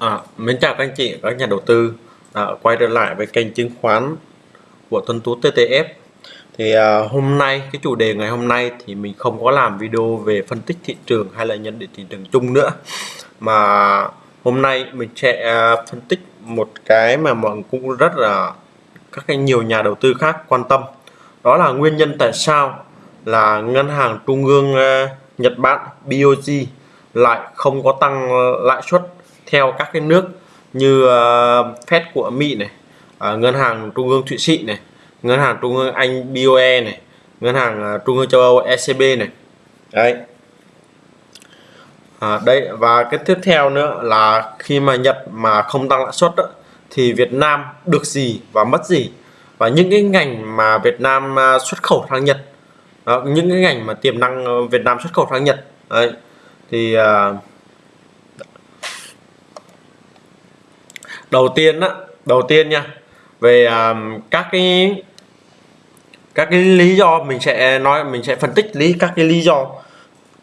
À, mến chào các anh chị, các nhà đầu tư. À, quay trở lại với kênh chứng khoán của Tuấn Tú TTF. Thì à, hôm nay cái chủ đề ngày hôm nay thì mình không có làm video về phân tích thị trường hay là nhận định thị trường chung nữa, mà hôm nay mình sẽ à, phân tích một cái mà mọi người cũng rất là các cái nhiều nhà đầu tư khác quan tâm, đó là nguyên nhân tại sao là ngân hàng trung ương à, Nhật Bản BOJ lại không có tăng lãi suất theo các cái nước như uh, Fed của Mỹ này, uh, ngân hàng trung ương Thụy Sĩ này, ngân hàng trung ương Anh BOE này, ngân hàng uh, trung ương châu Âu ECB này. Đấy. À, đây và cái tiếp theo nữa là khi mà Nhật mà không tăng lãi suất đó, thì Việt Nam được gì và mất gì và những cái ngành mà Việt Nam xuất khẩu sang Nhật đó, những cái ngành mà tiềm năng Việt Nam xuất khẩu sang Nhật đấy, thì uh, đầu tiên á đầu tiên nha về um, các cái các cái lý do mình sẽ nói mình sẽ phân tích lý các cái lý do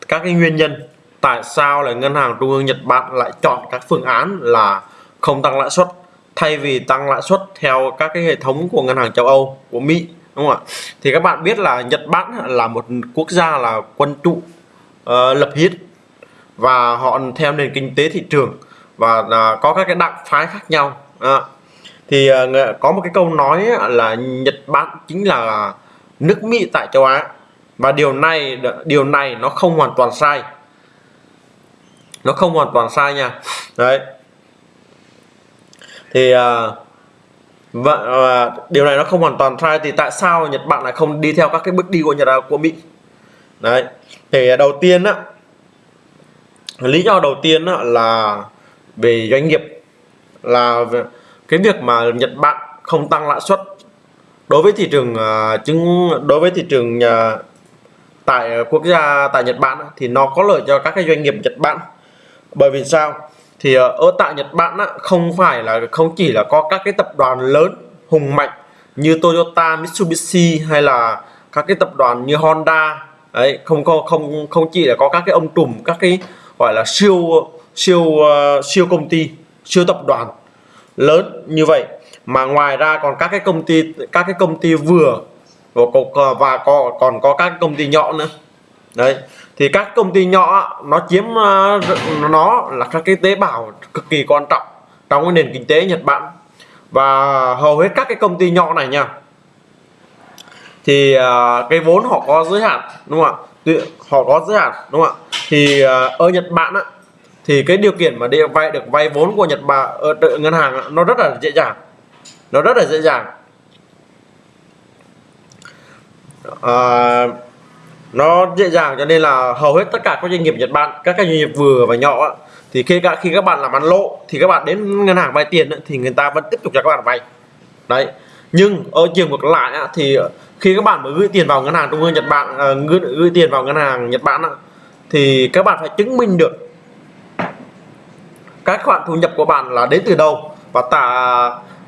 các cái nguyên nhân tại sao là ngân hàng trung ương Nhật Bản lại chọn các phương án là không tăng lãi suất thay vì tăng lãi suất theo các cái hệ thống của ngân hàng châu Âu của Mỹ đúng không ạ? Thì các bạn biết là Nhật Bản là một quốc gia là quân trụ uh, ờ, lập hiến và họ theo nền kinh tế thị trường và à, có các cái đặng phái khác nhau. À, thì à, có một cái câu nói là Nhật Bản chính là nước Mỹ tại châu Á. Và điều này điều này nó không hoàn toàn sai. Nó không hoàn toàn sai nha. Đấy. Thì à, và, và điều này nó không hoàn toàn sai thì tại sao Nhật Bản lại không đi theo các cái bước đi của Nhật của Mỹ? Đấy. Thì à, đầu tiên á lý do đầu tiên á, là về doanh nghiệp là cái việc mà Nhật Bản không tăng lãi suất đối với thị trường uh, chứng đối với thị trường uh, tại quốc gia tại Nhật Bản thì nó có lợi cho các cái doanh nghiệp Nhật Bản. Bởi vì sao? Thì à, ở tại Nhật Bản á, không phải là không chỉ là có các cái tập đoàn lớn hùng mạnh như Toyota, Mitsubishi hay là các cái tập đoàn như Honda đấy không có không không chỉ là có các cái ông trùm các cái gọi là siêu siêu uh, siêu công ty siêu tập đoàn lớn như vậy. Mà ngoài ra còn các cái công ty các cái công ty vừa và có, và có, còn có các công ty nhỏ nữa. Đấy thì các công ty nhỏ nó chiếm uh, nó là các cái tế bào cực kỳ quan trọng trong cái nền kinh tế Nhật Bản. Và hầu hết các cái công ty nhỏ này nha thì uh, cái vốn họ có giới hạn đúng không ạ? Họ có giới hạn đúng không ạ? Thì uh, ở Nhật Bản á, thì cái điều kiện mà để vay được vay vốn của Nhật Bản ờ, ở ngân hàng nó rất là dễ dàng. Nó rất là dễ dàng. À, nó dễ dàng cho nên là hầu hết tất cả các doanh nghiệp Nhật Bản các doanh nghiệp vừa và nhỏ thì khi các khi các bạn làm ăn lỗ thì các bạn đến ngân hàng vay tiền thì người ta vẫn tiếp tục cho các bạn vay. Đấy. Nhưng ở chiều ngược lại thì khi các bạn mới gửi tiền vào ngân hàng trung ương Nhật Bản ờ, gửi, gửi tiền vào ngân hàng Nhật Bản thì các bạn phải chứng minh được các khoản thu nhập của bạn là đến từ đâu? Và tả,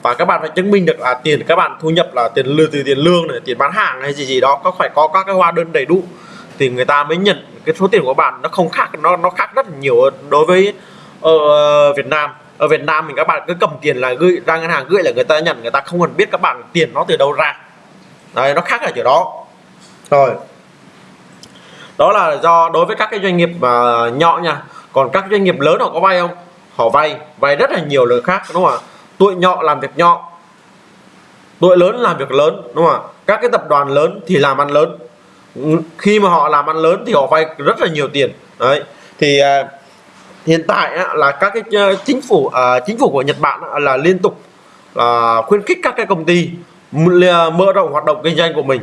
và các bạn phải chứng minh được là tiền các bạn thu nhập là tiền lương từ tiền lương này, tiền bán hàng hay gì gì đó, có phải có các cái hóa đơn đầy đủ. Thì người ta mới nhận cái số tiền của bạn, nó không khác, nó nó khác rất là nhiều đối với ở Việt Nam. Ở Việt Nam mình các bạn cứ cầm tiền là gửi, ra ngân hàng gửi là người ta nhận, người ta không cần biết các bạn tiền nó từ đâu ra. Đấy, nó khác ở chỗ đó. Rồi. Đó là do đối với các cái doanh nghiệp mà nhỏ nha. Còn các doanh nghiệp lớn họ có vay không? Họ vay vay rất là nhiều lời khác đúng không ạ? Tuổi nhỏ làm việc nhỏ tuổi lớn làm việc lớn đúng không ạ? Các cái tập đoàn lớn thì làm ăn lớn. Ừ, khi mà họ làm ăn lớn thì họ vay rất là nhiều tiền. Đấy thì uh, hiện tại uh, là các cái uh, chính phủ uh, chính phủ của Nhật Bản uh, là liên tục uh, khuyến khích các cái công ty mở rộng hoạt động kinh doanh của mình.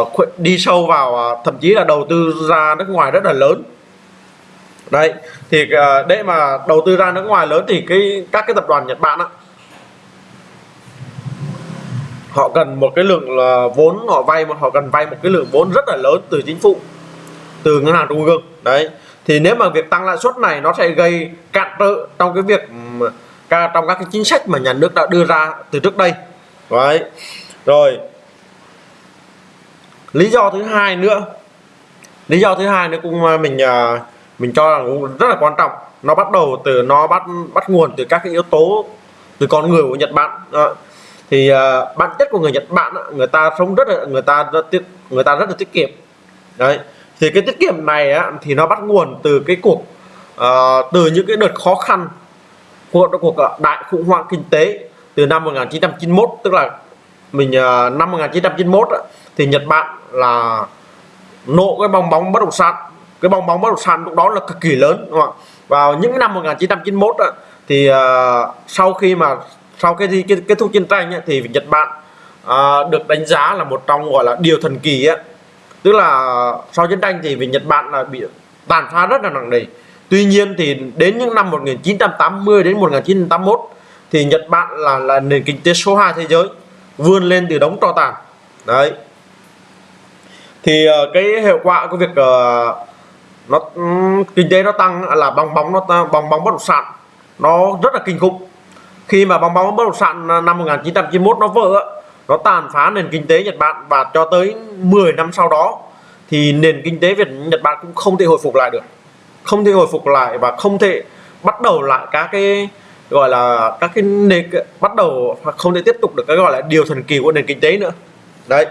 Uh, đi sâu vào uh, thậm chí là đầu tư ra nước ngoài rất là lớn đấy, thì ờ, để mà đầu tư ra nước ngoài lớn thì cái, các cái tập đoàn Nhật Bản á, họ cần một cái lượng là vốn, họ vay mà họ cần vay một cái lượng vốn rất là lớn từ chính phủ, từ ngân hàng trung ương. Đấy, thì nếu mà việc tăng lãi suất này nó sẽ gây cản trở trong cái việc trong các cái chính sách mà nhà nước đã đưa ra từ trước đây. Đấy, rồi, lý do thứ hai nữa, lý do thứ hai nữa cũng ờ, mình ờ, mình cho là cũng rất là quan trọng. Nó bắt đầu từ nó bắt bắt nguồn từ các cái yếu tố từ con người của Nhật Bản. À, thì uh, bản chất của người Nhật Bản người ta sống rất là người ta rất tiết người ta rất là tiết kiệm. Đấy. Thì cái tiết kiệm này á, thì nó bắt nguồn từ cái cuộc uh, từ những cái đợt khó khăn của cuộc à, đại khủng hoảng kinh tế từ năm 1991 tức là mình uh, năm 1991 á, thì Nhật Bản là nộ cái bong bóng bất động sản cái bong bóng bất động sản lúc đó là cực kỳ lớn đúng không ạ? Vào những năm 1991 á, thì uh, sau khi mà sau cái, cái kết thúc chiến tranh ấy, thì Nhật Bản uh, được đánh giá là một trong gọi là điều thần kỳ á. Tức là sau chiến tranh thì vì Nhật Bản là bị tàn phá rất là nặng nề. Tuy nhiên thì đến những năm 1980 đến 1981 thì Nhật Bản là là nền kinh tế số 2 thế giới vươn lên từ đống tro tàn. Đấy. Thì uh, cái hiệu quả của việc uh, nó ừ, kinh tế nó tăng là bong bóng nó bong bóng bất động sản nó rất là kinh khủng. Khi mà bong bóng bất động sản à, năm 1991 nó vỡ, nó tàn phá nền kinh tế Nhật Bản và cho tới 10 năm sau đó thì nền kinh tế Việt, Nhật Bản cũng không thể hồi phục lại được. Không thể hồi phục lại và không thể bắt đầu lại các cái, gọi là, các cái nền, bắt đầu hoặc không thể tiếp tục được cái, gọi là, điều thần kỳ của nền kinh tế nữa. Đấy.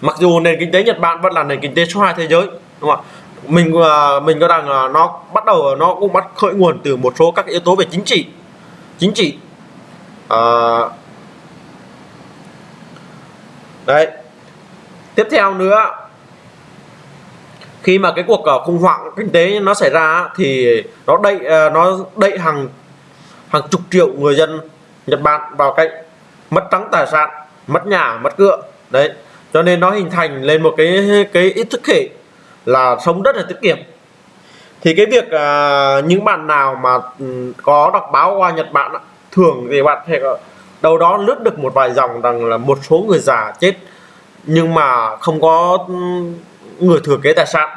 Mặc dù nền kinh tế Nhật Bản vẫn là nền kinh tế số 2 thế giới đúng không ạ? Mình à, mình cho rằng nó bắt đầu nó cũng bắt khởi nguồn từ một số các yếu tố về chính trị. Chính trị. À, đấy. Tiếp theo nữa khi mà cái cuộc à, khủng hoảng kinh tế nó xảy ra thì nó đẩy à, nó đẩy hàng hàng chục triệu người dân Nhật Bản vào cạnh mất trắng tài sản mất nhà mất cửa. Đấy. Cho nên nó hình thành lên một cái cái ý thức hệ là sống rất là tiết kiệm thì cái việc à, những bạn nào mà ừ, có đọc báo qua Nhật Bản thường thì bạn thể đâu đó lướt được một vài dòng rằng là một số người già chết nhưng mà không có ừ, người thừa kế tài sản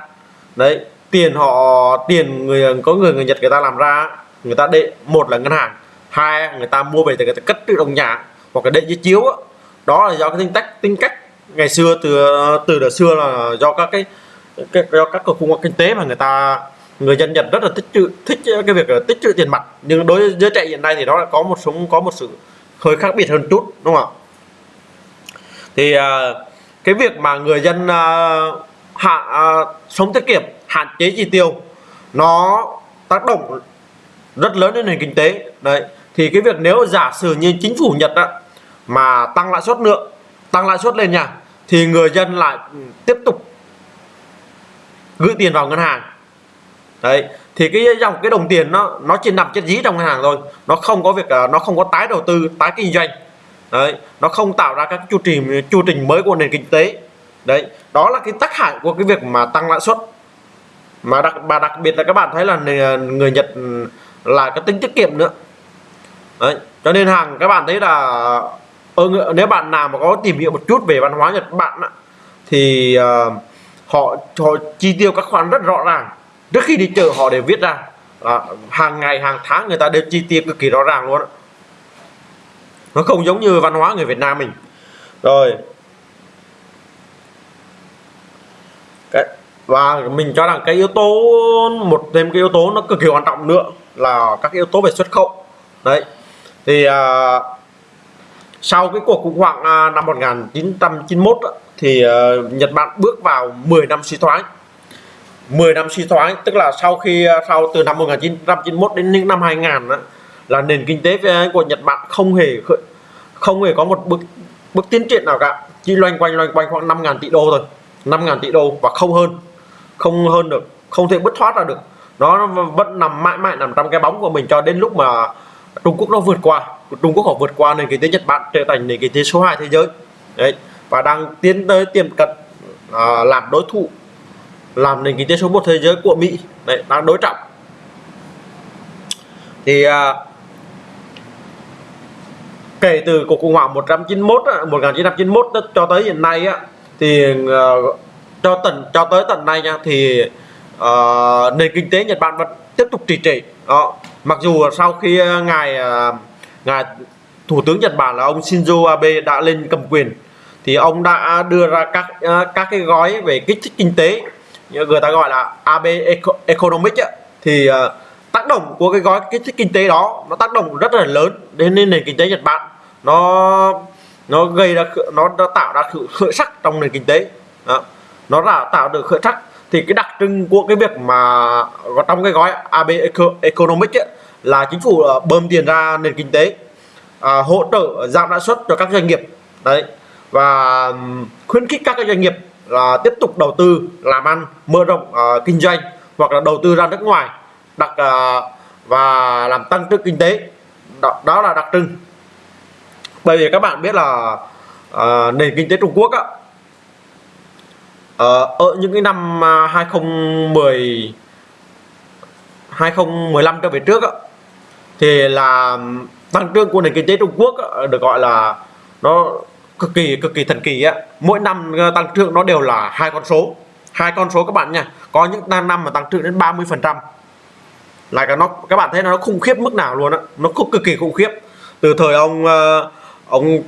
đấy tiền họ tiền người có người người Nhật người ta làm ra người ta đệ một là ngân hàng hai người ta mua về thì người ta cất tự đồng nhà hoặc là đệ giấy chiếu đó. đó là do cái tính cách tính cách ngày xưa từ ờ, từ đời xưa là do các cái, cái do các cuộc khủng hoảng kinh tế mà người ta người dân Nhật rất là thích trữ thích cái việc là tích trữ tiền mặt. Nhưng đối với giới trẻ hiện nay thì nó lại có một số có một sự hơi khác biệt hơn chút đúng không ạ? Thì à, cái việc mà người dân à, hạ uh, sống tiết kiệm hạn chế chi tiêu nó tác động rất lớn đến nền kinh tế. Đấy thì cái việc nếu giả sử như chính phủ Nhật đó, mà tăng lãi suất nữa tăng lãi suất lên nha thì người dân lại tiếp tục gửi tiền vào ngân hàng. Đấy thì cái dòng cái đồng tiền nó nó chỉ nằm chết dí trong ngân hàng thôi. Nó không có việc à, nó không có tái đầu tư tái kinh doanh. Đấy nó không tạo ra các chu trình chu trình mới của nền kinh tế. Đấy đó là cái tác hại của cái việc mà tăng lãi suất. Mà đặc mà đặc biệt là các bạn thấy là người Nhật là cái tính tiết kiệm nữa. Đấy cho nên hàng các bạn thấy là ờ, ở nếu bạn nào mà có tìm hiểu một chút về văn hóa Nhật Bản thì uh, họ họ chi tiêu các khoản rất rõ ràng. Trước khi đi chợ họ đều viết ra à, hàng ngày hàng tháng người ta đều chi tiêu cực kỳ rõ ràng luôn. Nó không giống như văn hóa người Việt Nam mình. Rồi. Cái và mình cho rằng cái yếu tố một thêm cái yếu tố nó cực kỳ quan trọng nữa là các yếu tố về xuất khẩu. Đấy. Thì à, sau cái cuộc khủng hoảng uh, năm 1991 thì uh, Nhật Bản bước vào 10 năm suy thoái. 10 năm suy thoái tức là sau khi ờ, sau từ năm 1991 đến những năm 2000 đó, là nền kinh tế ờ, của Nhật Bản không hề không hề có một bước bước tiến triển nào cả. Chỉ loanh quanh loanh quanh khoảng 5.000 tỷ đô thôi. 5.000 tỷ đô và không hơn không hơn được không thể bứt thoát ra được. Nó vẫn nằm mãi mãi nằm trong cái bóng của mình cho đến lúc mà Trung Quốc nó vượt qua Trung Quốc họ vượt qua nền kinh tế Nhật Bản trở thành nền kinh tế số 2 thế giới. Đấy và đang tiến tới tiềm cận à, làm đối thủ làm nền kinh tế số 1 thế giới của Mỹ. Đấy đang đối trọng. Thì à, kể từ cuộc khủng hoảng 191 1991 à, cho tới hiện nay á thì à, cho tận cho tới tận nay nha thì à, nền kinh tế Nhật Bản vẫn tiếp tục trì trệ. Đó mặc dù sau khi à, ngài à, ngài thủ tướng Nhật Bản là ông Shinzo Abe đã lên cầm quyền thì ông đã đưa ra các ờ, các cái gói về kích thích kinh tế. Như người ta gọi là Abe Economic ấy, thì ờ, tác động của cái gói kích thích kinh tế đó nó tác động rất là lớn đến nền kinh tế Nhật Bản. Nó nó gây ra nó, nó tạo ra sự khởi sắc trong nền kinh tế. Đó. nó là tạo được khởi sắc. Thì cái đặc trưng của cái việc mà trong cái gói AB Economic ấy, là chính phủ ờ, bơm tiền ra nền kinh tế à, hỗ trợ giảm lãi suất cho các doanh nghiệp. Đấy và khuyến khích các doanh nghiệp là tiếp tục đầu tư làm ăn mở rộng uh, kinh doanh hoặc là đầu tư ra nước ngoài đặc uh, ờ, và làm tăng trưởng kinh tế. Đó, đó là đặc trưng. Bởi vì các bạn biết là uh, nền kinh tế Trung Quốc á, uh, ở những cái năm à, 2010 2015 trở về trước á, thì là tăng trưởng của nền kinh tế Trung Quốc á, được gọi là nó cực kỳ cực kỳ thần kỳ á. Mỗi năm ờ, tăng trưởng nó đều là hai con số. Hai con số các bạn nha. Có những năm mà tăng trưởng đến 30 phần trăm. Là cái nó, các bạn thấy nó khủng khiếp mức nào luôn á. Nó cực kỳ khủng khiếp. Từ thời ông ờ, ông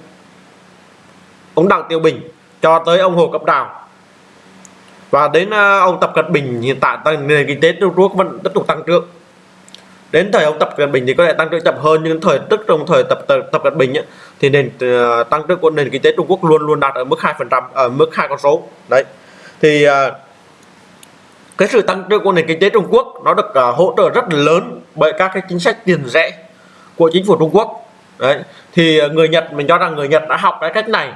ông Đặng Tiêu Bình cho tới ông Hồ Cấp Đào. Và đến ờ, ông Tập Cận Bình, hiện tại nền kinh tế Trung Quốc vẫn tiếp tục tăng trưởng đến thời ông tập cận bình thì có thể tăng trưởng chậm hơn nhưng thời tức trong thời tập tập, tập cận bình ấy, thì nền uh, tăng trưởng của nền kinh tế trung quốc luôn luôn đạt ở mức hai phần trăm ở mức hai con số. Đấy. Thì uh, cái sự tăng trưởng của nền kinh tế trung quốc nó được uh, hỗ trợ rất lớn bởi các cái chính sách tiền rẻ của chính phủ trung quốc. Đấy. Thì người nhật mình cho rằng người nhật đã học cái cách này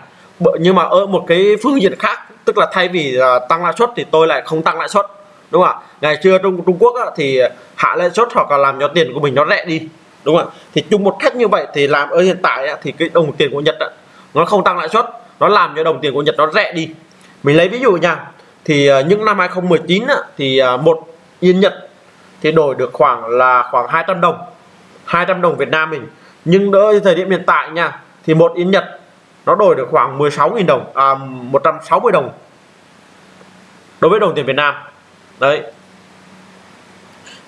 nhưng mà ở một cái phương diện khác tức là thay vì uh, tăng lãi suất thì tôi lại không tăng lãi suất đúng không ạ? Ngày xưa trung trung quốc á, thì hạ lãi suất hoặc là làm cho tiền của mình nó rẻ đi. Đúng không ạ? Thì chung một cách như vậy thì làm ở hiện tại á, thì cái đồng tiền của nhật á, nó không tăng lãi suất. Nó làm cho đồng tiền của nhật nó rẻ đi. Mình lấy ví dụ nha. Thì ờ, những năm 2019 á, thì ờ, một yên nhật thì đổi được khoảng là khoảng 200 đồng 200 đồng Việt Nam mình. Nhưng đỡ thời điểm hiện tại nha thì một yên nhật nó đổi được khoảng 16.000 đồng à, 160 đồng đối với đồng tiền Việt Nam đấy.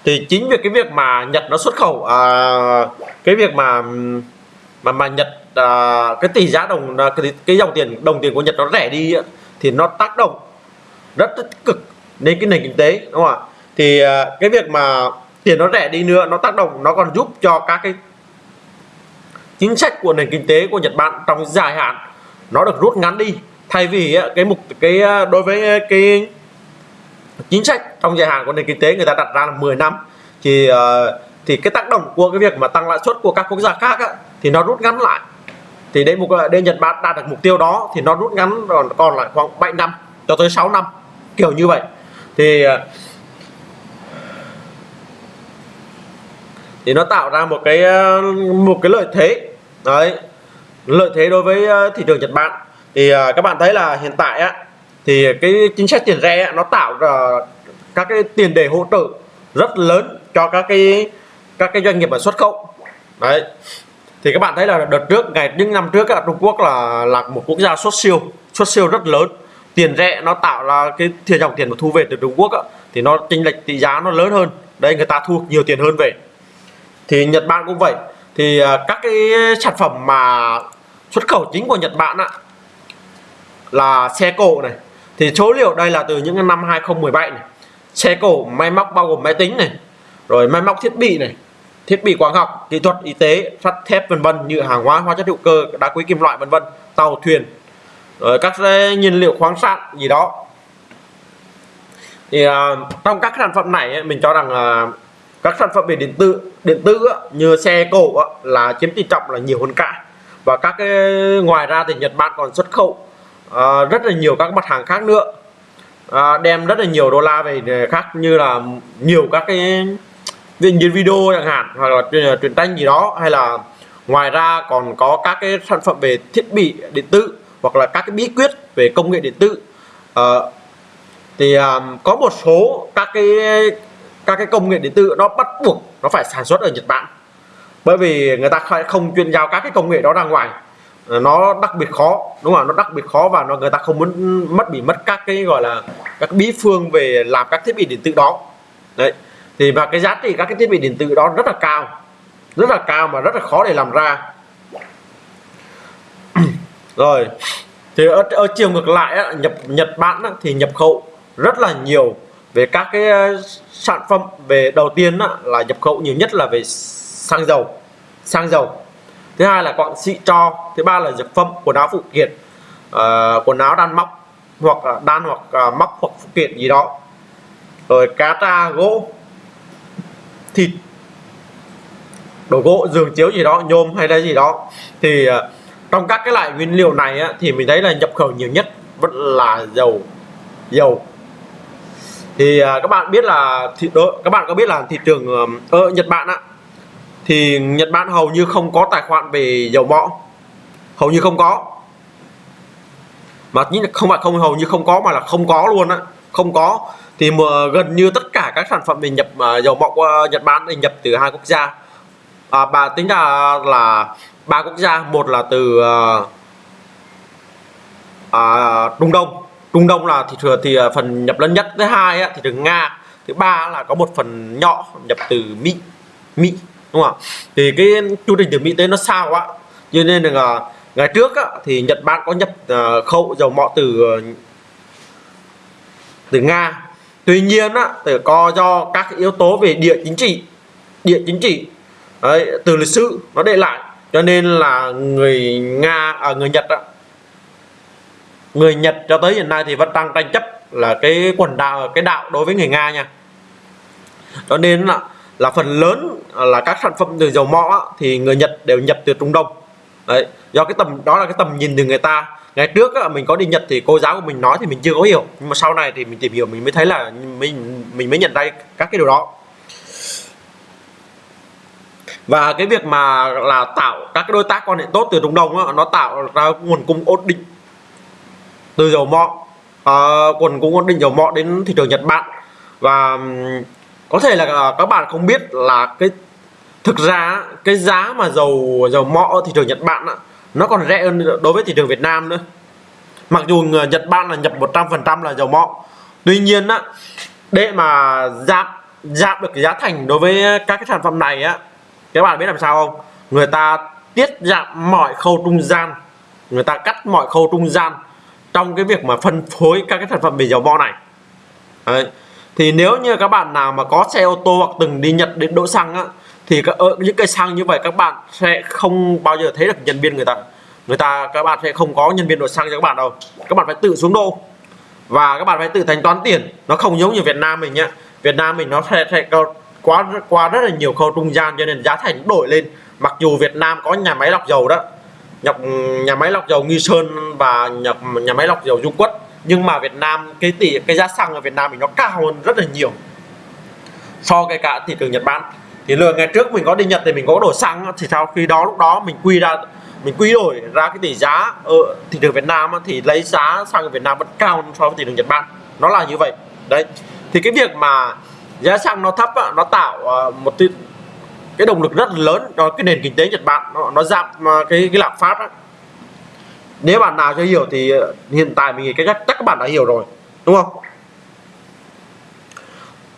Thì chính vì cái việc mà Nhật nó xuất khẩu à, cái việc mà mà mà Nhật à, cái tỷ giá đồng à, cái, cái dòng tiền đồng tiền của Nhật nó rẻ đi thì nó tác động rất tích cực đến cái nền kinh tế đúng không ạ? Thì à, cái việc mà tiền nó rẻ đi nữa nó tác động nó còn giúp cho các cái chính sách của nền kinh tế của Nhật Bản trong dài hạn nó được rút ngắn đi. Thay vì cái mục cái à, đối với à, cái chính sách trong dài hạn của nền kinh tế người ta đặt ra là 10 năm. Thì uh, thì cái tác động của cái việc mà tăng lãi suất của các quốc gia khác á, thì nó rút ngắn lại. Thì đến mục đến Nhật Bản đạt được mục tiêu đó thì nó rút ngắn còn còn lại khoảng 7 năm cho tới 6 năm kiểu như vậy. Thì ờ, thì nó tạo ra một cái ờ, một cái lợi thế. Đấy lợi thế đối với thị trường Nhật Bản. Thì các bạn thấy là hiện tại á thì cái chính sách tiền rẻ nó tạo ra các cái tiền đề hỗ trợ rất lớn cho các cái các cái doanh nghiệp ở xuất khẩu. Đấy. Thì các bạn thấy là đợt trước ngày những năm trước Trung Quốc là là một quốc gia xuất siêu xuất siêu rất lớn. Tiền rẻ nó tạo ra cái thiệt dòng tiền mà thu về từ Trung Quốc thì nó chênh lệch tỷ giá nó lớn hơn. Đây người ta thu nhiều tiền hơn về. Thì Nhật Bản cũng vậy. Thì à, các cái sản phẩm mà xuất khẩu chính của Nhật Bản á, là xe cộ này thì số liệu đây là từ những năm 2017 này. Xe cổ máy móc bao gồm máy tính này rồi máy móc thiết bị này thiết bị quang học kỹ thuật y tế sắt thép vân vân như hàng hóa hóa chất hữu cơ đá quý kim loại vân vân tàu thuyền rồi các nhiên liệu khoáng sản gì đó. Thì uh, trong các sản phẩm này mình cho rằng uh, các sản phẩm về điện tử điện tử như xe cổ là chiếm tỷ trọng là nhiều hơn cả. Và các cái ngoài ra thì Nhật Bản còn xuất khẩu à, rất là nhiều các mặt hàng khác nữa. À, đem rất là nhiều đô la về khác như là nhiều các cái viên video chẳng hạn hoặc là truyền, truyền tranh gì đó hay là ngoài ra còn có các cái sản phẩm về thiết bị điện tử hoặc là các cái bí quyết về công nghệ điện tử. À, thì à, có một số các cái các cái công nghệ điện tử nó bắt buộc nó phải sản xuất ở Nhật Bản. Bởi vì người ta không chuyên giao các cái công nghệ đó ra ngoài nó đặc biệt khó đúng không nó đặc biệt khó và nó người ta không muốn mất bị mất các cái gọi là các bí phương về làm các thiết bị điện tử đó. Đấy. Thì và cái giá trị các cái thiết bị điện tử đó rất là cao rất là cao mà rất là khó để làm ra. Rồi. Thì ở, ở chiều ngược lại á, nhập Nhật Bản á, thì nhập khẩu rất là nhiều về các cái ờ, sản phẩm về đầu tiên á, là nhập khẩu nhiều nhất là về xăng dầu xăng dầu thứ hai là quặng xị cho thứ ba là dược phẩm quần áo phụ kiện uh, quần áo đan móc hoặc là đan hoặc uh, móc hoặc phụ kiện gì đó. Rồi cá tra gỗ thịt đồ gỗ giường chiếu gì đó nhôm hay là gì đó. Thì uh, trong các cái loại nguyên liệu này á, thì mình thấy là nhập khẩu nhiều nhất vẫn là dầu dầu. Thì uh, các bạn biết là thị đó, các bạn có biết là thị trường ở Nhật Bản á thì Nhật Bản hầu như không có tài khoản về dầu mỏ. Hầu như không có. Mà không phải không hầu như không có mà là không có luôn á. Không có. Thì mà gần như tất cả các sản phẩm mình nhập uh, dầu mỏ qua Nhật Bản thì nhập từ hai quốc gia. À, bà tính ra là ba quốc gia. Một là từ uh, à, Trung Đông. Trung Đông là thị trường thì à, phần nhập lớn nhất. Thứ hai á, thì từ Nga. Thứ ba là có một phần nhỏ nhập từ Mỹ. Mỹ đúng không ạ? thì cái chu trình từ Mỹ tới nó sao quá cho nên là ngày trước á, thì Nhật Bản có nhập uh, khẩu dầu mỏ từ ờ, từ Nga. Tuy nhiên á, thì có do các yếu tố về địa chính trị địa chính trị đấy, từ lịch sử nó để lại. Cho nên là người Nga à, người Nhật á, người Nhật cho tới hiện nay thì vẫn đang tranh chấp là cái quần đảo cái đạo đối với người Nga nha. Cho nên là là phần lớn là các sản phẩm từ dầu mỏ thì người Nhật đều nhập từ Trung Đông. Đấy do cái tầm đó là cái tầm nhìn từ người ta. Ngày trước á, mình có đi Nhật thì cô giáo của mình nói thì mình chưa có hiểu. Nhưng mà sau này thì mình tìm hiểu mình mới thấy là mình mình mới nhận ra các cái điều đó. Và cái việc mà là tạo các cái đối tác quan hệ tốt từ Trung Đông á, nó tạo ra nguồn cung ổn định từ dầu mỏ. Uh, nguồn cung ổn định dầu mỏ đến thị trường Nhật Bản. Và có thể là các bạn không biết là cái, thực ra cái giá mà dầu dầu mỏ ở thị trường Nhật Bản nó còn rẻ hơn đối với thị trường Việt Nam nữa. Mặc dù Nhật Bản là nhập 100% là dầu mỏ. Tuy nhiên á, để mà giảm giảm được cái giá thành đối với các cái sản phẩm này á, các bạn biết làm sao không? Người ta tiết giảm mọi khâu trung gian. Người ta cắt mọi khâu trung gian trong cái việc mà phân phối các cái sản phẩm về dầu mỏ này. Đấy thì nếu như các bạn nào mà có xe ô tô hoặc từng đi Nhật đến đỗ xăng á thì các, ở những cây xăng như vậy các bạn sẽ không bao giờ thấy được nhân viên người ta. Người ta các bạn sẽ không có nhân viên đổ xăng cho các bạn đâu. Các bạn phải tự xuống đô. Và các bạn phải tự thanh toán tiền. Nó không giống như Việt Nam mình nhá. Việt Nam mình nó sẽ, sẽ quá qua rất là nhiều khâu trung gian cho nên giá thành đổi lên. Mặc dù Việt Nam có nhà máy lọc dầu đó nhập nhà máy lọc dầu Nghi Sơn và nhập nhà máy lọc dầu Dung Quất nhưng mà Việt Nam cái tỷ cái giá xăng ở Việt Nam mình nó cao hơn rất là nhiều so với cả thị trường Nhật Bản. Thì lừa ngày trước mình có đi Nhật thì mình có đổ xăng thì sau khi đó lúc đó mình quy ra mình quy đổi ra cái tỷ giá ở thị trường Việt Nam thì lấy giá xăng ở Việt Nam vẫn cao so với thị trường Nhật Bản. Nó là như vậy. Đấy. Thì cái việc mà giá xăng nó thấp nó tạo ờ, một cái động lực rất lớn cho cái nền kinh tế Nhật Bản. Nó, nó giảm ờ, cái cái lạm phát nếu bạn nào chưa hiểu thì ờ, hiện tại mình nghĩ cái chắc các bạn đã hiểu rồi đúng không?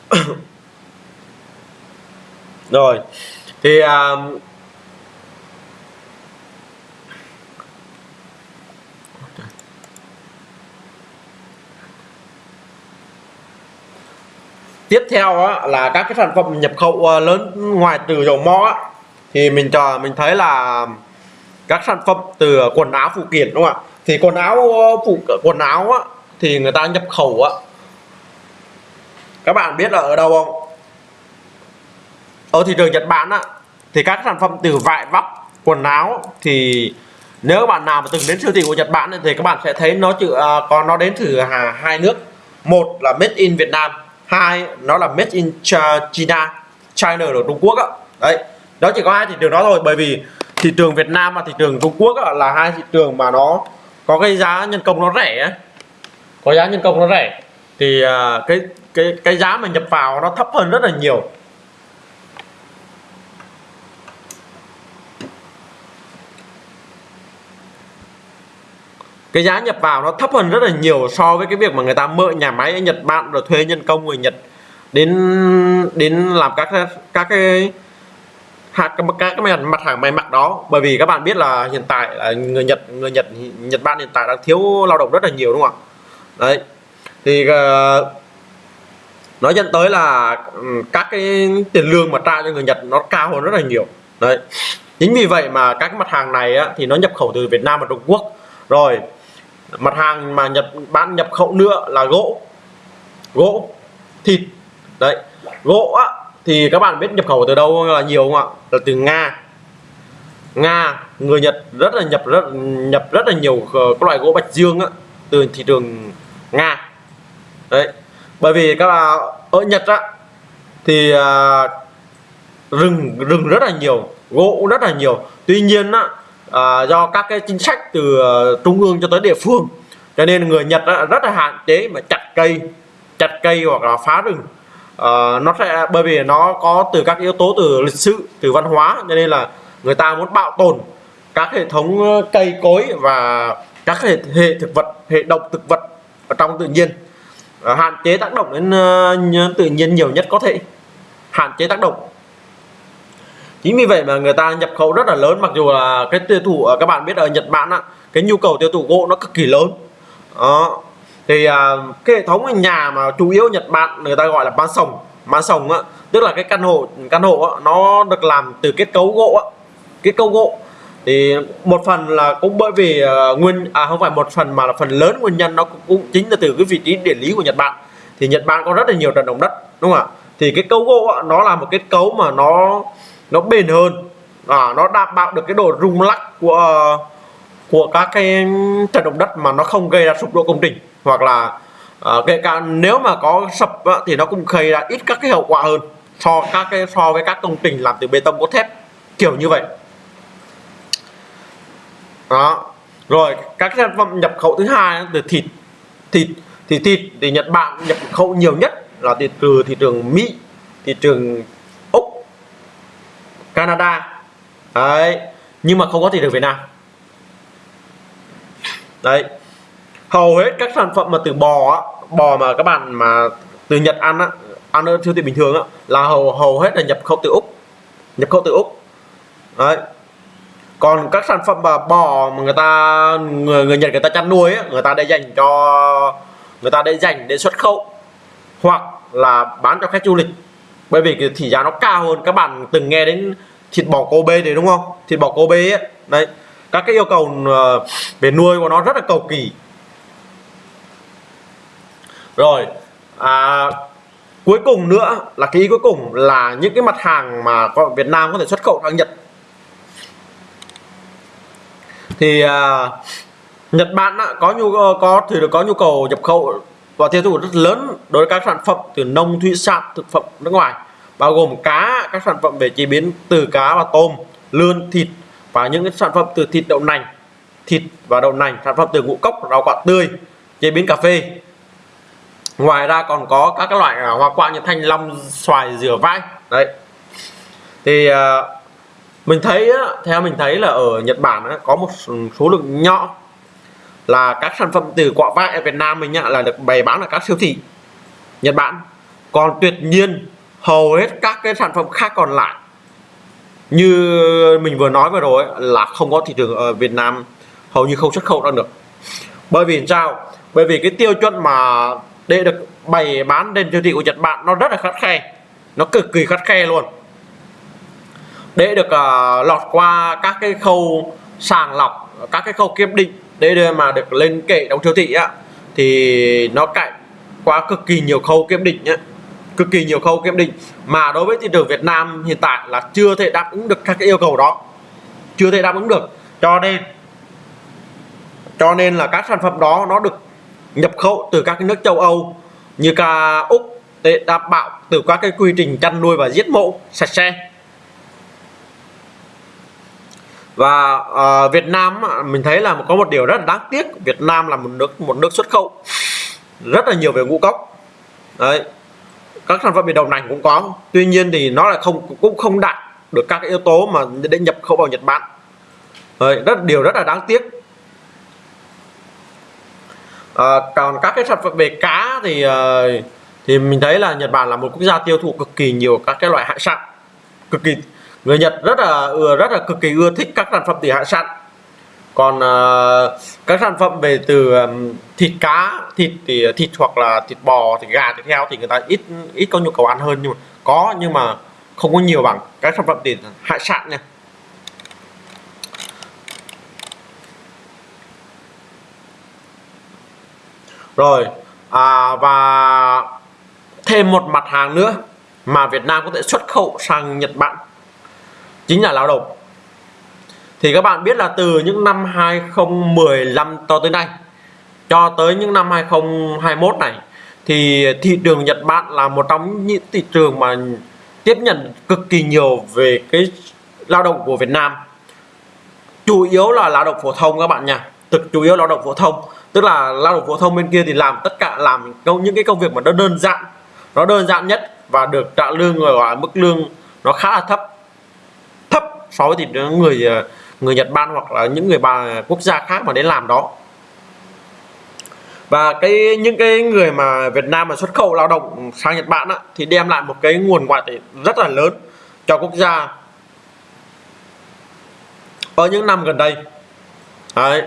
Rồi thì um, tiếp theo á, là các cái sản phẩm nhập khẩu ờ, lớn ngoài từ dầu mỏ á, thì mình chờ mình thấy là các sản phẩm từ quần áo phụ kiện đúng không ạ? Thì quần áo ờ, phụ quần áo á, thì người ta nhập khẩu á. Các bạn biết là ở đâu không? Ở thị trường Nhật Bản á thì các sản phẩm từ vải vóc quần áo thì nếu các bạn nào mà từng đến siêu thị của Nhật Bản thì các bạn sẽ thấy nó chữ à, còn nó đến từ hà hai nước. Một là made in Việt Nam hai nó là made in China China ở Trung Quốc á. Đấy đó chỉ có hai thị trường đó thôi bởi vì thị trường Việt Nam và thị trường Trung Quốc là hai thị trường mà nó có cái giá nhân công nó rẻ có giá nhân công nó rẻ, thì à, cái cái cái giá mà nhập vào nó thấp hơn rất là nhiều. Cái giá nhập vào nó thấp hơn rất là nhiều so với cái việc mà người ta mở nhà máy ở Nhật Bản, rồi thuê nhân công người Nhật đến đến làm các các cái các các cái mặt hàng may mặc đó. Bởi vì các bạn biết là hiện tại là người Nhật người Nhật Nhật Bản hiện tại đang thiếu lao động rất là nhiều đúng không ạ? Đấy. Thì ờ, uh, nó dẫn tới là ừ, các cái tiền lương mà trả cho người Nhật nó cao hơn rất là nhiều. Đấy. Chính vì vậy mà các mặt hàng này á, thì nó nhập khẩu từ Việt Nam và Trung Quốc. Rồi mặt hàng mà Nhật Bản nhập khẩu nữa là gỗ. Gỗ thịt. Đấy. Gỗ á, thì các bạn biết nhập khẩu từ đâu là nhiều không ạ? Là từ Nga. Nga người Nhật rất là nhập rất nhập rất là nhiều các loại gỗ bạch dương á, từ thị trường Nga. Đấy bởi vì các bạn ở Nhật á thì à, rừng rừng rất là nhiều gỗ rất là nhiều. Tuy nhiên á, à, do các cái chính sách từ à, trung ương cho tới địa phương cho nên người Nhật á, rất là hạn chế mà chặt cây chặt cây hoặc là phá rừng uh, nó sẽ bởi vì nó có từ các yếu tố từ lịch sử từ văn hóa cho nên là người ta muốn bảo tồn các hệ thống ờ, cây cối và các hệ, hệ thực vật hệ động thực vật ở trong tự nhiên. Uh, hạn chế tác động đến uh, tự nhiên nhiều nhất có thể. Hạn chế tác động. Chính vì vậy mà người ta nhập khẩu rất là lớn mặc dù là cái tiêu thụ các bạn biết ở Nhật Bản á, cái nhu cầu tiêu thụ gỗ nó cực kỳ lớn. Đó thì à, cái hệ thống nhà mà chủ yếu Nhật Bản người ta gọi là ban sồng ban sồng á tức là cái căn hộ căn hộ á, nó được làm từ kết cấu gỗ á, kết cấu gỗ. Thì một phần là cũng bởi vì uh, nguyên à không phải một phần mà là phần lớn nguyên nhân nó cũng, cũng chính là từ cái vị trí địa lý của Nhật Bản. Thì Nhật Bản có rất là nhiều trận động đất đúng không ạ? Thì cái cấu gỗ á, nó là một kết cấu mà nó nó bền hơn à, nó đảm bảo được cái độ rung lắc của của các cái trận động đất mà nó không gây ra sụp đổ công trình hoặc là uh, kể cả nếu mà có sập á, thì nó cũng gây ra ít các cái hậu quả hơn so các cái so với các công trình làm từ bê tông cốt thép kiểu như vậy. Đó. Rồi các sản phẩm nhập khẩu thứ hai từ thịt thịt thì thịt thì Nhật Bản nhập khẩu nhiều nhất là từ từ thị trường Mỹ thị trường Úc Canada. Đấy. Nhưng mà không có thị trường Việt Nam. Đấy hầu hết các sản phẩm mà từ bò á, bò mà các bạn mà từ Nhật ăn á ăn ở siêu thị bình thường á là hầu hầu hết là nhập khẩu từ Úc. Nhập khẩu từ Úc. Đấy. Còn các sản phẩm mà bò mà người ta người người Nhật người ta chăn nuôi á, người ta để dành cho người ta để dành để xuất khẩu hoặc là bán cho khách du lịch. Bởi vì cái thị giá nó cao hơn. Các bạn từng nghe đến thịt bò Kobe đấy đúng không? Thịt bò Kobe ấy. Đấy. Các cái yêu cầu ờ, về nuôi của nó rất là cầu kỳ rồi à, cuối cùng nữa là cái ý cuối cùng là những cái mặt hàng mà Việt Nam có thể xuất khẩu sang Nhật. Thì à, Nhật Bản á, có nhu có thì được có nhu cầu nhập khẩu và tiêu thụ rất lớn đối với các sản phẩm từ nông thủy sản thực phẩm nước ngoài bao gồm cá các sản phẩm về chế biến từ cá và tôm lươn thịt và những cái sản phẩm từ thịt đậu nành thịt và đậu nành sản phẩm từ ngũ cốc rau quả tươi chế biến cà phê ngoài ra còn có các cái loại à, hoa quả như thanh long, xoài, dừa vai đấy. Thì à, mình thấy theo mình thấy là ở Nhật Bản có một số lượng nhỏ là các sản phẩm từ quả vải ở Việt Nam mình là được bày bán ở các siêu thị Nhật Bản. Còn tuyệt nhiên, hầu hết các cái sản phẩm khác còn lại, như mình vừa nói vừa rồi là không có thị trường ở Việt Nam, hầu như không xuất khẩu ra được. Bởi vì sao? Bởi vì cái tiêu chuẩn mà để được bày bán trên siêu thị của Nhật Bản nó rất là khắt khe. Nó cực kỳ khắt khe luôn. Để được uh, lọt qua các cái khâu sàng lọc các cái khâu kiểm định để mà được lên kệ đóng siêu thị á thì nó cạnh quá cực kỳ nhiều khâu kiểm định nhé cực kỳ nhiều khâu kiểm định. Mà đối với thị trường Việt Nam hiện tại là chưa thể đáp ứng được các cái yêu cầu đó. Chưa thể đáp ứng được. Cho nên cho nên là các sản phẩm đó nó được nhập khẩu từ các nước châu Âu như cả Úc để đảm bảo từ các cái quy trình chăn nuôi và giết mổ sạch sẽ. Và uh, Việt Nam mình thấy là có một điều rất là đáng tiếc Việt Nam là một nước một nước xuất khẩu rất là nhiều về ngũ cốc. Đấy các sản phẩm về đậu nành cũng có tuy nhiên thì nó là không cũng không đạt được các yếu tố mà để nhập khẩu vào Nhật Bản. Đấy, rất điều rất là đáng tiếc à, còn các cái sản phẩm về cá thì uh, thì mình thấy là Nhật Bản là một quốc gia tiêu thụ cực kỳ nhiều các cái loại hải sản. Cực kỳ người Nhật rất là rất là cực kỳ ưa thích các sản phẩm từ hải sản. Còn uh, các sản phẩm về từ um, thịt cá thịt thì thịt hoặc là thịt bò thịt gà thịt heo thì người ta ít ít có nhu cầu ăn hơn nhưng mà có nhưng mà không có nhiều bằng các sản phẩm từ hải sản nha. Rồi à, và thêm một mặt hàng nữa mà Việt Nam có thể xuất khẩu sang Nhật Bản chính là lao động. Thì các bạn biết là từ những năm 2015 cho tới nay cho tới những năm 2021 này thì thị trường Nhật Bản là một trong những thị trường mà tiếp nhận cực kỳ nhiều về cái lao động của Việt Nam. Chủ yếu là lao động phổ thông các bạn nha thực chủ yếu lao động phổ thông tức là lao động phổ thông bên kia thì làm tất cả làm những cái công việc mà nó đơn giản. Nó đơn giản nhất và được trả lương gọi mức lương nó khá là thấp. Thấp so với thì người người Nhật Bản hoặc là những người bà quốc gia khác mà đến làm đó. Và cái những cái người mà Việt Nam mà xuất khẩu lao động sang Nhật Bản á, thì đem lại một cái nguồn ngoại tệ rất là lớn cho quốc gia. Ở những năm gần đây Đấy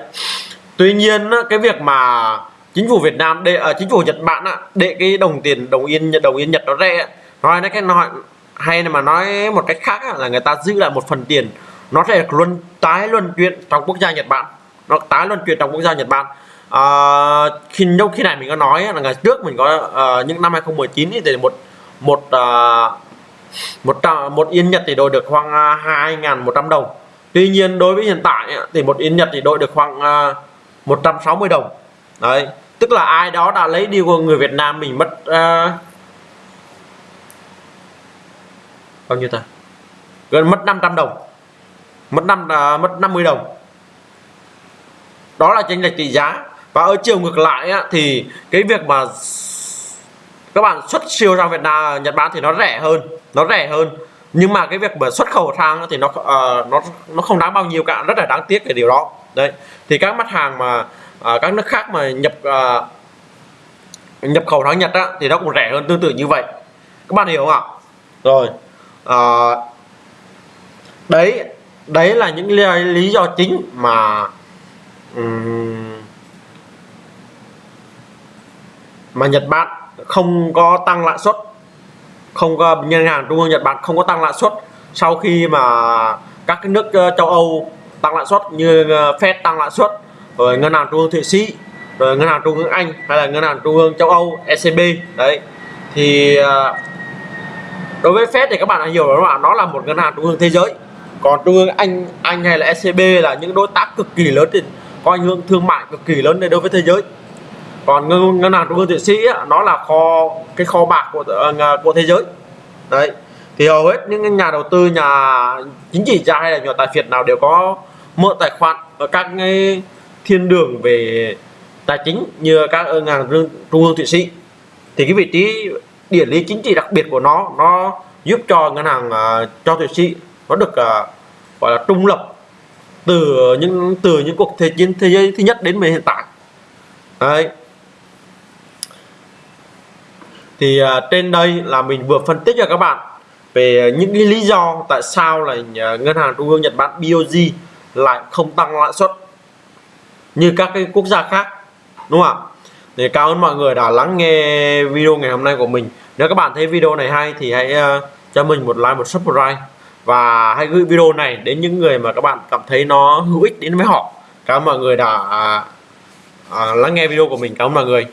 tuy nhiên cái việc mà chính phủ Việt Nam để à, chính phủ Nhật Bản á, để cái đồng tiền đồng yên đồng yên Nhật nó rẻ nói nó cái nói hay mà nói một cách khác là người ta giữ lại một phần tiền nó sẽ luân tái luân chuyển trong quốc gia Nhật Bản nó tái luân chuyển trong quốc gia Nhật Bản. À, khi trong khi này mình có nói là ngày trước mình có uh, những năm 2019 thì một một uh, một một yên Nhật thì đổi được khoảng 2.100 đồng. Tuy nhiên đối với hiện tại thì một yên Nhật thì đổi được khoảng uh, 160 đồng. Đấy tức là ai đó đã lấy đi của người Việt Nam mình mất uh, bao nhiêu ta? Gần mất 500 đồng. Mất năm uh, mất 50 đồng. Đó là chênh lệch tỷ giá. Và ở chiều ngược lại á, thì cái việc mà các bạn xuất siêu sang Việt Nam Nhật Bản thì nó rẻ hơn nó rẻ hơn. Nhưng mà cái việc mà xuất khẩu sang thì nó uh, nó nó không đáng bao nhiêu cả rất là đáng tiếc cái điều đó đấy. Thì các mặt hàng mà à, các nước khác mà nhập à, nhập khẩu sang Nhật á, thì nó cũng rẻ hơn tương tự như vậy. Các bạn hiểu không ạ? Rồi à, đấy đấy là những lý, lý do chính mà um, mà Nhật Bản không có tăng lãi suất. Không có ngân hàng trung ương Nhật Bản không có tăng lãi suất sau khi mà các cái nước ờ, châu Âu tăng lãi suất như ờ, Fed tăng lãi suất rồi ngân hàng trung ương Thụy Sĩ rồi ngân hàng trung ương Anh hay là ngân hàng trung ương châu Âu ECB đấy. Thì ờ, đối với Fed thì các bạn đã hiểu rồi bạn nó là một ngân hàng trung ương thế giới. Còn trung ương Anh Anh hay là ECB là những đối tác cực kỳ lớn thì có ảnh hưởng thương mại cực kỳ lớn đối với thế giới. Còn ngân, ngân hàng trung ương thụy sĩ nó là kho cái kho bạc của ờ, của thế giới. Đấy. Thì hầu hết những nhà đầu tư nhà chính trị gia hay là nhà tài phiệt nào đều có mở tài khoản ở các cái thiên đường về tài chính như các ngân hàng trung ương thụy sĩ. Thì cái vị trí địa lý chính trị đặc biệt của nó nó giúp cho ngân hàng uh, cho thụy sĩ nó được uh, gọi là trung lập từ những từ những cuộc thế chiến thế giới thứ nhất đến hiện tại. Đấy. Thì uh, trên đây là mình vừa phân tích cho các bạn về những cái lý do tại sao là ngân hàng trung ương Nhật Bản BOJ lại không tăng lãi suất như các cái quốc gia khác đúng không ạ? Thì cảm ơn mọi người đã lắng nghe video ngày hôm nay của mình. Nếu các bạn thấy video này hay thì hãy uh, cho mình một like một subscribe. Và hãy gửi video này đến những người mà các bạn cảm thấy nó hữu ích đến với họ. Cảm ơn mọi người đã uh, uh, lắng nghe video của mình. Cảm ơn mọi người.